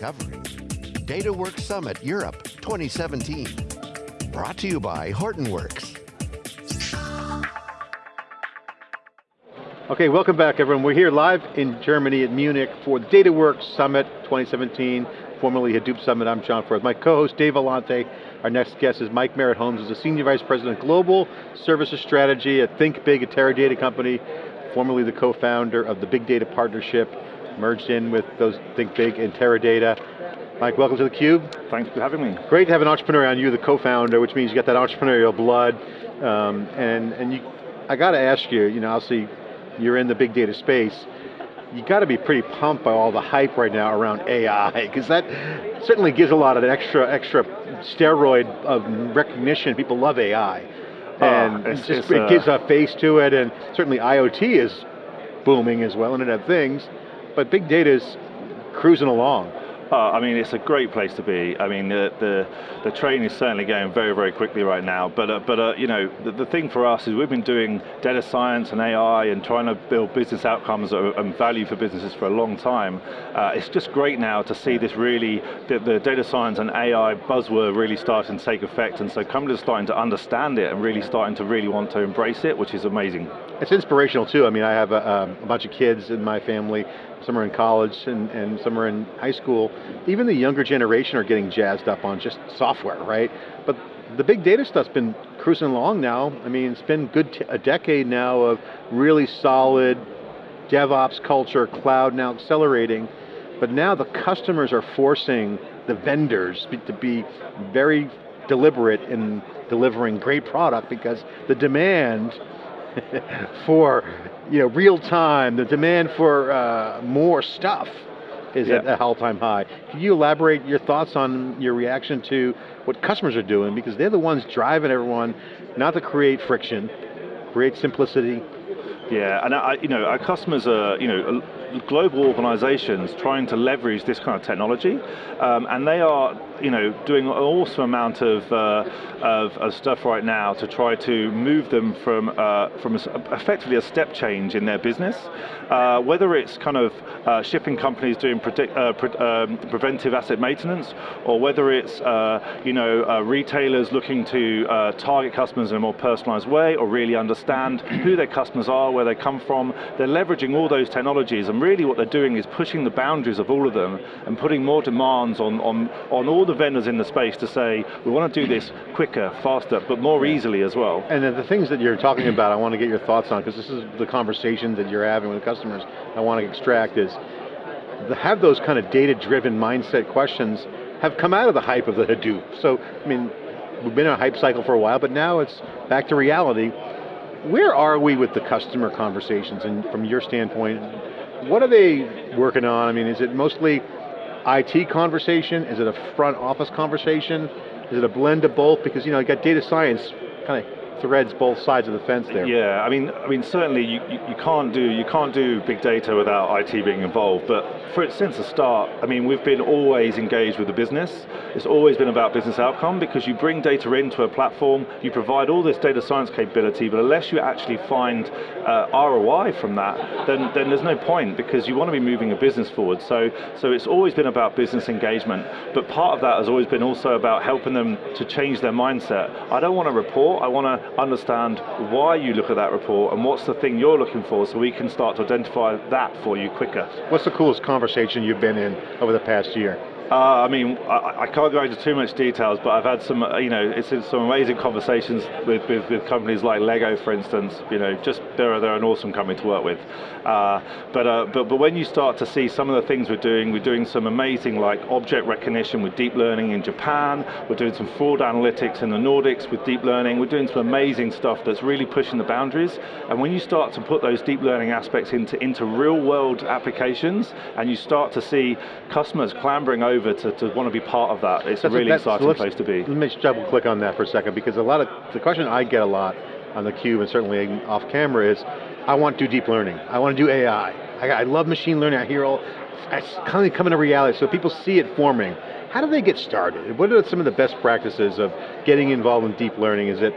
covering DataWorks Summit Europe 2017. Brought to you by Hortonworks. Okay, welcome back everyone. We're here live in Germany at Munich for the DataWorks Summit 2017, formerly Hadoop Summit. I'm John Furrier. My co-host Dave Vellante. Our next guest is Mike Merritt Holmes, who's a Senior Vice President Global Services Strategy at ThinkBig, a Teradata company, formerly the co-founder of the Big Data Partnership, merged in with those ThinkBig and Teradata. Mike, welcome to theCUBE. Thanks for having me. Great to have an entrepreneur on you, the co-founder, which means you got that entrepreneurial blood. Um, and and you, I got to ask you, you know, I'll you're in the big data space, you got to be pretty pumped by all the hype right now around AI, because that certainly gives a lot of extra, extra steroid of recognition. People love AI. Oh, and it's- just, it's, it uh, gives a face to it, and certainly IoT is booming as well, Internet of Things, but big data is cruising along. Uh, I mean, it's a great place to be. I mean, the the, the train is certainly going very, very quickly right now. But uh, but uh, you know, the, the thing for us is we've been doing data science and AI and trying to build business outcomes and value for businesses for a long time. Uh, it's just great now to see this really the, the data science and AI buzzword really starting to take effect. And so companies are starting to understand it and really starting to really want to embrace it, which is amazing. It's inspirational too. I mean, I have a, um, a bunch of kids in my family. Some are in college and, and some are in high school. Even the younger generation are getting jazzed up on just software, right? But the big data stuff's been cruising along now. I mean, it's been good a decade now of really solid DevOps culture, cloud now accelerating. But now the customers are forcing the vendors to be very deliberate in delivering great product because the demand for you know, real time, the demand for uh, more stuff is at Yeah. a all-time high. Can you elaborate your thoughts on your reaction to what customers are doing? Because they're the ones driving everyone, not to create friction, create simplicity. Yeah, and I, you know, our customers are, you know, global organizations trying to leverage this kind of technology, um, and they are, you know, doing an awesome amount of, uh, of, of stuff right now to try to move them from, uh, from effectively a step change in their business. Uh, whether it's kind of uh, shipping companies doing predict, uh, pre um, preventive asset maintenance, or whether it's, uh, you know, retailers looking to target customers in a more personalized way, or really understand who their customers are, where they come from. They're leveraging all those technologies, and really what they're doing is pushing the boundaries of all of them and putting more demands on, on, on all the vendors in the space to say, we want to do this quicker, faster, but more easily as well. And the things that you're talking about, I want to get your thoughts on, because this is the conversation that you're having with customers I want to extract is, have those kind of data-driven mindset questions have come out of the hype of the Hadoop. So, I mean, we've been in a hype cycle for a while, but now it's back to reality. Where are we with the customer conversations, and from your standpoint, what are they working on? I mean, is it mostly IT conversation? Is it a front office conversation? Is it a blend of both? Because you know, you got data science kind of threads both sides of the fence there. Yeah, I mean, I mean, certainly you, you, you can't do you can't do big data without IT being involved. But for it since the start, I mean, we've been always engaged with the business. It's always been about business outcome because you bring data into a platform, you provide all this data science capability, but unless you actually find uh, ROI from that, then then there's no point because you want to be moving a business forward. So so it's always been about business engagement. But part of that has always been also about helping them to change their mindset. I don't want to report. I want to understand why you look at that report and what's the thing you're looking for so we can start to identify that for you quicker. What's the coolest conversation you've been in over the past year? Uh, I mean, I, I can't go into too much details, but I've had some, uh, you know, it's some amazing conversations with, with, with companies like Lego, for instance. You know, just they're they're an awesome company to work with. Uh, but uh, but but when you start to see some of the things we're doing, we're doing some amazing like object recognition with deep learning in Japan. We're doing some fraud analytics in the Nordics with deep learning. We're doing some amazing stuff that's really pushing the boundaries. And when you start to put those deep learning aspects into into real world applications, and you start to see customers clambering over to, to want to be part of that, it's That's a really that's- exciting place to be. Let me just double click on that for a second because a lot of, the question I get a lot on the cube and certainly off camera is, I want to do deep learning. I want to do AI. I, I love machine learning. I hear all, it's kind of coming to reality so people see it forming. How do they get started? What are some of the best practices of getting involved in deep learning? Is it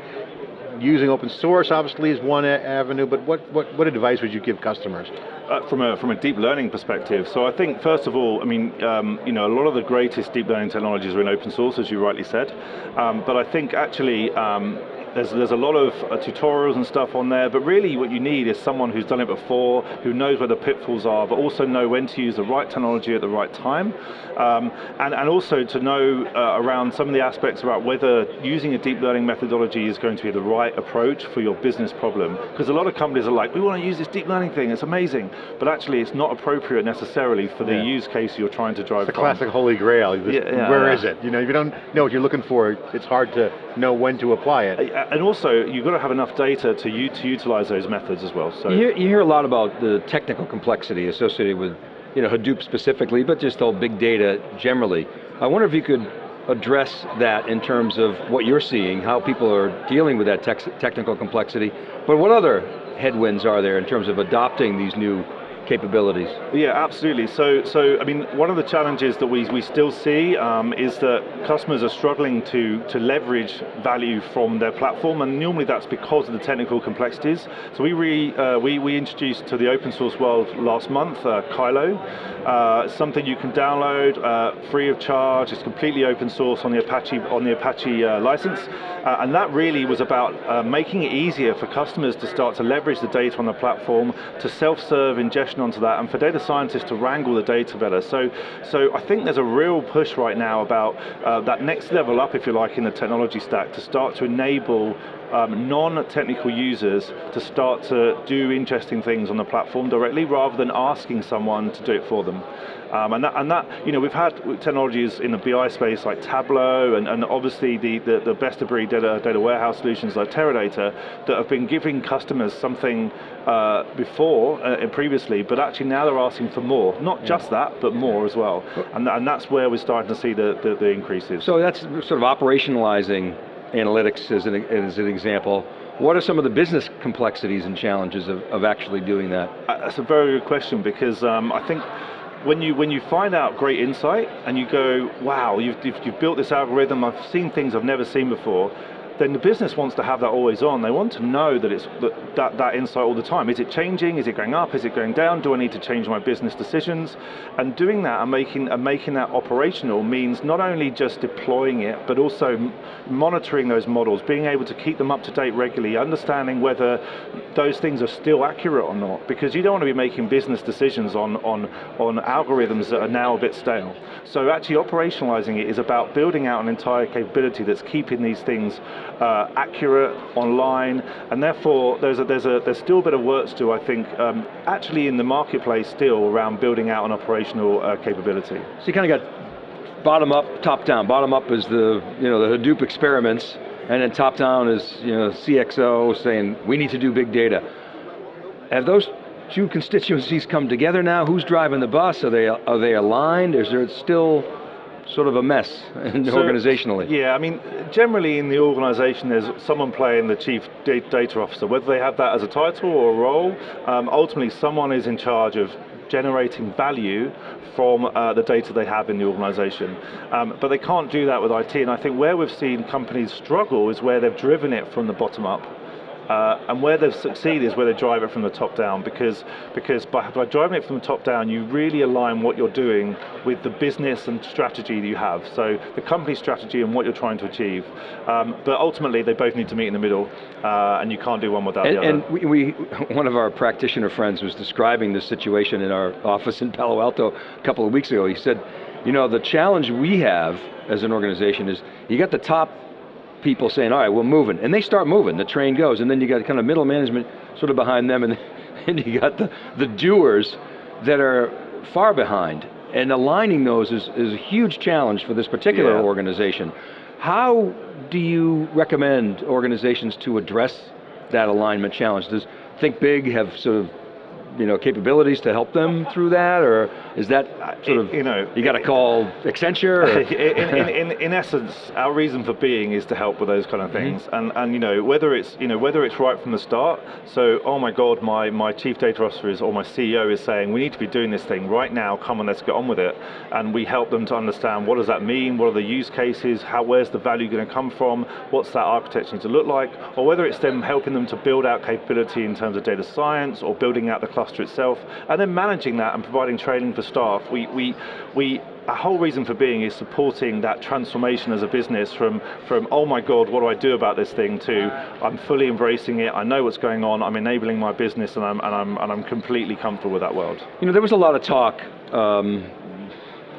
using open source obviously is one avenue, but what, what, what advice would you give customers? Uh, from a from a deep learning perspective, so I think first of all, I mean, um, you know, a lot of the greatest deep learning technologies are in open source, as you rightly said, um, but I think actually um, there's, there's a lot of uh, tutorials and stuff on there, but really what you need is someone who's done it before, who knows where the pitfalls are, but also know when to use the right technology at the right time. Um, and, and also to know uh, around some of the aspects about whether using a deep learning methodology is going to be the right approach for your business problem. Because a lot of companies are like, we want to use this deep learning thing, it's amazing. But actually it's not appropriate necessarily for the yeah. use case you're trying to drive It's a classic holy grail. Yeah, yeah, where is it? You know, if you don't know what you're looking for, it's hard to know when to apply it. And also, you've got to have enough data to, to utilize those methods as well. So you hear, you hear a lot about the technical complexity associated with you know, Hadoop specifically, but just all big data generally. I wonder if you could address that in terms of what you're seeing, how people are dealing with that technical complexity, but what other headwinds are there in terms of adopting these new capabilities. Yeah, absolutely. So, so I mean, one of the challenges that we, we still see um, is that customers are struggling to, to leverage value from their platform, and normally that's because of the technical complexities. So we, re, uh, we, we introduced to the open source world last month, uh, Kylo, uh, something you can download uh, free of charge, it's completely open source on the Apache, on the Apache uh, license, uh, and that really was about making it easier for customers to start to leverage the data on the platform, to self-serve ingestion onto that and for data scientists to wrangle the data better. So, so I think there's a real push right now about uh, that next level up, if you like, in the technology stack to start to enable um, non-technical users to start to do interesting things on the platform directly rather than asking someone to do it for them. Um, and, that, and that, you know, we've had technologies in the BI space like Tableau and, and obviously the, the, the best of breed data, data warehouse solutions like Teradata that have been giving customers something uh, before uh, and previously, but actually now they're asking for more. Not yeah. just that, but more as well. And, and that's where we're starting to see the, the, the increases. So that's sort of operationalizing analytics as an, as an example. What are some of the business complexities and challenges of, of actually doing that? Uh, that's a very good question because um, I think when you when you find out great insight and you go, wow, you've, you've, you've built this algorithm, I've seen things I've never seen before, then the business wants to have that always on. They want to know that it's that, that, that, insight all the time. Is it changing? Is it going up? Is it going down? Do I need to change my business decisions? And doing that and making, and making that operational means not only just deploying it, but also monitoring those models, being able to keep them up to date regularly, understanding whether those things are still accurate or not, because you don't want to be making business decisions on, on, on algorithms that are now a bit stale. So actually operationalizing it is about building out an entire capability that's keeping these things uh, accurate online, and therefore there's a, there's a there's still a bit of work to do, I think, um, actually in the marketplace still around building out an operational uh, capability. So you kind of got bottom up, top down. Bottom up is the you know the Hadoop experiments, and then top down is you know CXO saying we need to do big data. Have those two constituencies come together now? Who's driving the bus? Are they are they aligned? Is there still sort of a mess so, organizationally. Yeah, I mean, generally in the organization there's someone playing the chief data officer, whether they have that as a title or a role, um, ultimately someone is in charge of generating value from uh, the data they have in the organization. Um, but they can't do that with IT, and I think where we've seen companies struggle is where they've driven it from the bottom up. Uh, and where they've succeeded is where they drive it from the top down because, because by, by driving it from the top down, you really align what you're doing with the business and strategy that you have. So the company strategy and what you're trying to achieve. Um, but ultimately, they both need to meet in the middle, uh, and you can't do one without and, the other. And we, we, one of our practitioner friends was describing this situation in our office in Palo Alto a couple of weeks ago. He said, you know, the challenge we have as an organization is you got the top people saying, all right, we're moving. And they start moving, the train goes, and then you got kind of middle management sort of behind them, and, and you got the, the doers that are far behind. And aligning those is, is a huge challenge for this particular yeah. organization. How do you recommend organizations to address that alignment challenge? Does Think Big have sort of you know, capabilities to help them through that, or is that sort of, you know, you got to call Accenture? in, in, in, in essence, our reason for being is to help with those kind of Mm-hmm. things, and and you know whether it's you know whether it's right from the start. So, oh my God, my my chief data officer is or my CEO is saying we need to be doing this thing right now. Come on, let's get on with it, and we help them to understand what does that mean, what are the use cases, how where's the value going to come from, what's that architecture need to look like, or whether it's them helping them to build out capability in terms of data science or building out the cluster itself, and then managing that and providing training for staff. We we we our whole reason for being is supporting that transformation as a business from, from oh my god, what do I do about this thing to I'm fully embracing it, I know what's going on, I'm enabling my business and I'm, and I'm, and I'm completely comfortable with that world. You know, there was a lot of talk um,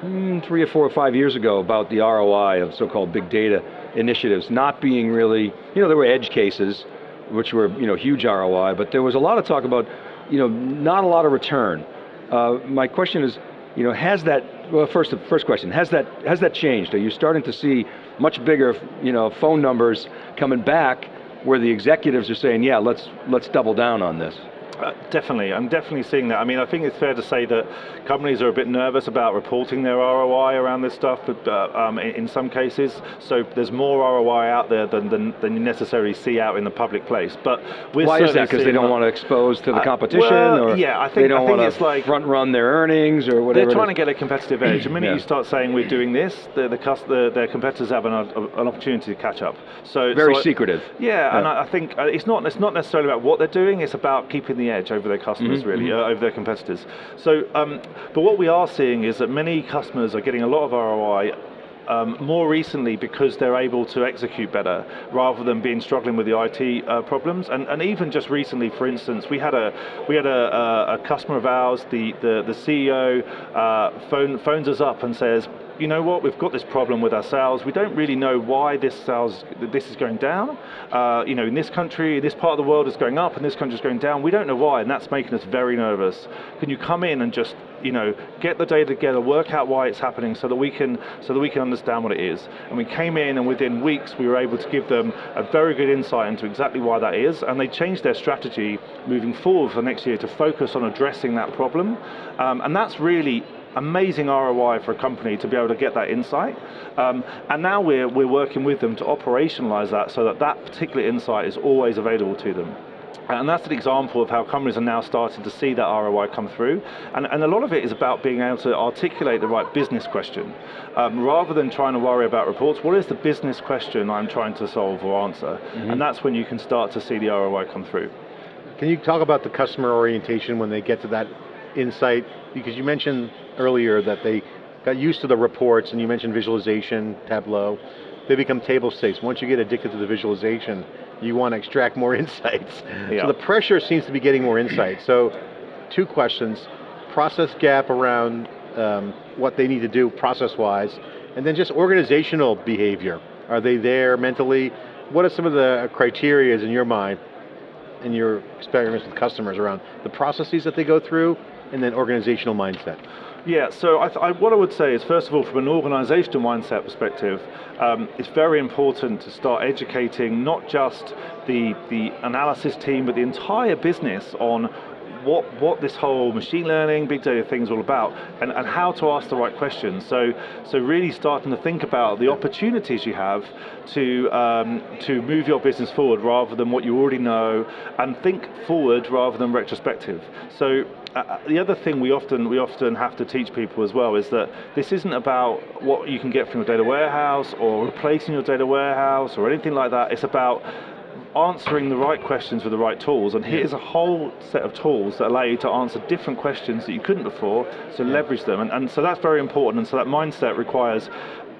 mm, three or four or five years ago about the ROI of so-called big data initiatives not being really, you know, there were edge cases, which were, you know, huge ROI, but there was a lot of talk about, you know, not a lot of return. Uh, my question is, you know, has that, well first, first question, has that, has that changed? Are you starting to see much bigger, you know, phone numbers coming back where the executives are saying, yeah, let's, let's double down on this? Uh, definitely, I'm definitely seeing that. I mean, I think it's fair to say that companies are a bit nervous about reporting their ROI around this stuff, but uh, um, in, in, some cases, so there's more ROI out there than, than, than, you necessarily see out in the public place. But we're why is that? Because they don't want to expose to the competition, well, or yeah, I think, they don't I think want it's to like front run their earnings, or whatever. They're trying to get a competitive edge. The minute Yeah. you start saying we're doing this, the, the, the their competitors have an, an opportunity to catch up. So Very so I- secretive. Yeah, and I I think uh, it's not it's not necessarily about what they're doing. It's about keeping the edge over their customers, Mm-hmm, really, uh, over their competitors. So, um, but what we are seeing is that many customers are getting a lot of ROI. Um, more recently, because they're able to execute better, rather than being struggling with the IT uh, problems, and, and even just recently, for instance, we had a we had a, a, a customer of ours, the the, the CEO, uh, phone, phones us up and says, you know what, we've got this problem with our sales. We don't really know why this sales, this is going down. Uh, you know, in this country, this part of the world is going up, and this country is going down. We don't know why, and that's making us very nervous. Can you come in and just, you know, get the data together, work out why it's happening, so that we can, so that we can understand what it is. And we came in, and within weeks, we were able to give them a very good insight into exactly why that is, and they changed their strategy moving forward for next year to focus on addressing that problem. Um, and that's really amazing ROI for a company to be able to get that insight. Um, and now we're, we're working with them to operationalize that so that that particular insight is always available to them. And that's an example of how companies are now starting to see that ROI come through. And, and a lot of it is about being able to articulate the right business question. Um, rather than trying to worry about reports, what is the business question I'm trying to solve or answer? And that's when you can start to see the ROI come through. Can you talk about the customer orientation when they get to that insight? Because you mentioned earlier that they got used to the reports and you mentioned visualization, Tableau. They become table stakes. Once you get addicted to the visualization, you want to extract more insights. Yeah. So the pressure seems to be getting more insight. So two questions, process gap around um, what they need to do process-wise, and then just organizational behavior. Are they there mentally? What are some of the criteria in your mind in your experience with customers around the processes that they go through and then organizational mindset? Yeah, so I I, what I would say is, first of all, from an organizational mindset perspective, um, it's very important to start educating not just the, the analysis team, but the entire business on what, what this whole machine learning, big data thing is all about, and, and how to ask the right questions. So, so really starting to think about the opportunities you have to, um, to move your business forward rather than what you already know, and think forward rather than retrospective. So uh, the other thing we often we often have to teach people as well is that this isn't about what you can get from your data warehouse or replacing your data warehouse or anything like that. It's about answering the right questions with the right tools. And here's a whole set of tools that allow you to answer different questions that you couldn't before, so leverage them. And, and so that's very important. And so that mindset requires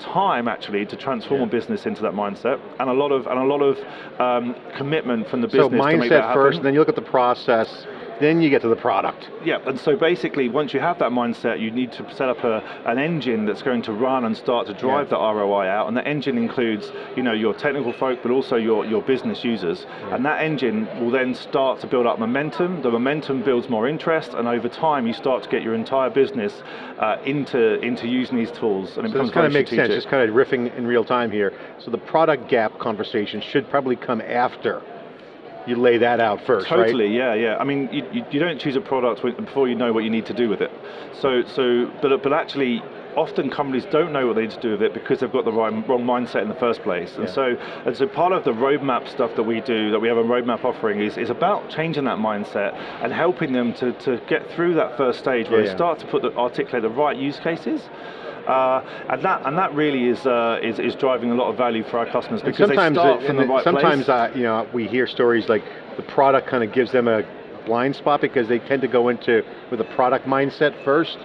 time actually to transform a business into that mindset and a lot of and a lot of um, commitment from the So business that mindset first, then you look at the process, then you get to the product. Yeah, and so basically, once you have that mindset, you need to set up a, an engine that's going to run and start to drive Yeah. the ROI out. And that engine includes, you know, your technical folk, but also your, your business users. And that engine will then start to build up momentum. The momentum builds more interest, and over time, you start to get your entire business uh, into into using these tools. And it So becomes kind of makes sense, just kind of riffing in real time here. So the product gap conversation should probably come after you lay that out first, right? Totally, yeah, yeah. I mean, you, you, you don't choose a product before you know what you need to do with it. So, so, but but actually, often companies don't know what they need to do with it because they've got the wrong, wrong mindset in the first place. And Yeah. so, and so part of the roadmap stuff that we do, that we have a roadmap offering, is, is about changing that mindset and helping them to, to get through that first stage where Yeah, they yeah. start to put the, articulate the right use cases. Uh, and that and that really is, uh, is is driving a lot of value for our customers And because they start it- from the right sometimes place. uh, you know we hear stories like the product kind of gives them a blind spot because they tend to go into with a product mindset first,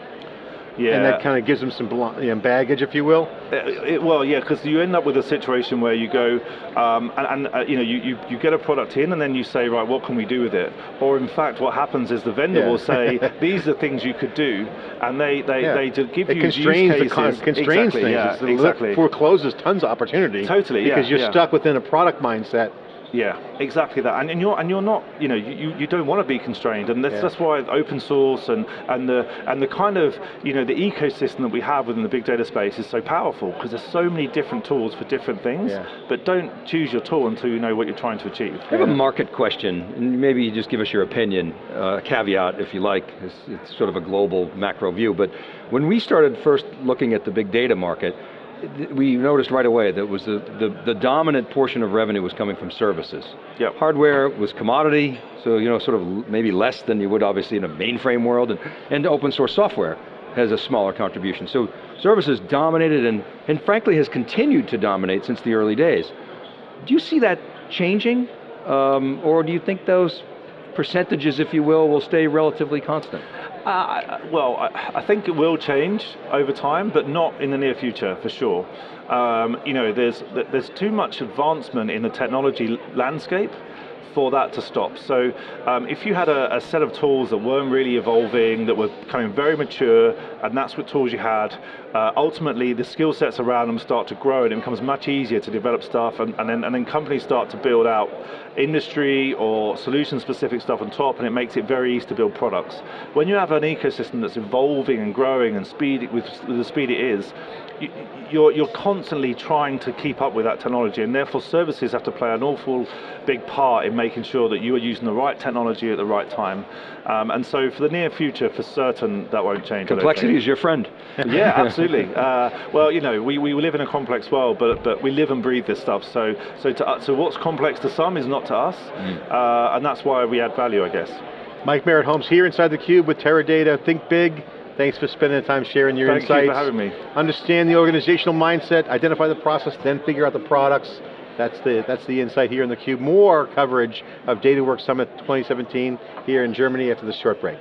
yeah. and that kind of gives them some bl- you know, baggage, if you will. It, it- well, yeah, because you end up with a situation where you go, um, and, and uh, you know, you, you, you get a product in, and then you say, right, what can we do with it? Or in fact, what happens is the vendor Yeah. will say, these are things you could do, and they they, Yeah. they give it you constrains use the con- constrains exactly, things. Yeah, exactly. forecloses tons of opportunity. Totally, yeah, because you're yeah. stuck within a product mindset. Yeah, exactly that, and, and you're and you're not, you know, you, you- don't want to be constrained, and that's, Yeah. that's why open source and and the and the kind of you know the ecosystem that we have within the big data space is so powerful because there's so many different tools for different things. Yeah. But don't choose your tool until you know what you're trying to achieve. I have a market question, and maybe you just give us your opinion, uh, caveat if you like, it's, it's sort of a global macro view, but when we started first looking at the big data market, we noticed right away that was the, the, the dominant portion of revenue was coming from services. Yep. Hardware was commodity, so you know, sort of maybe less than you would obviously in a mainframe world, and, and open source software has a smaller contribution. So services dominated and, and frankly has continued to dominate since the early days. Do you see that changing? Um, or do you think those percentages, if you will, will stay relatively constant? Uh, well, I, think it will change over time, but not in the near future for sure. Um, you know, there's there's too much advancement in the technology landscape for that to stop. So um, if you had a, a set of tools that weren't really evolving, that were becoming very mature, and that's what tools you had, uh, ultimately the skill sets around them start to grow and it becomes much easier to develop stuff and, and, then, and then companies start to build out industry or solution specific stuff on top and it makes it very easy to build products. When you have an ecosystem that's evolving and growing and speed with, with the speed it is, you're, you're constantly trying to keep up with that technology and therefore services have to play an awful big part in making sure that you are using the right technology at the right time. Um, and so for the near future, for certain, that won't change. I don't think. Complexity is your friend. Yeah, absolutely. uh, well, you know, we, we live in a complex world, but but we live and breathe this stuff. So so to uh, so what's complex to some is not to us, uh, and that's why we add value, I guess. Mike Merritt Holmes here inside theCUBE with Teradata. Think big. Thanks for spending the time sharing your Thank you for insights. having me. Understand the organizational mindset, identify the process, then figure out the products. That's the, that's the insight here in theCUBE. More coverage of DataWorks Summit 2017 here in Germany after this short break.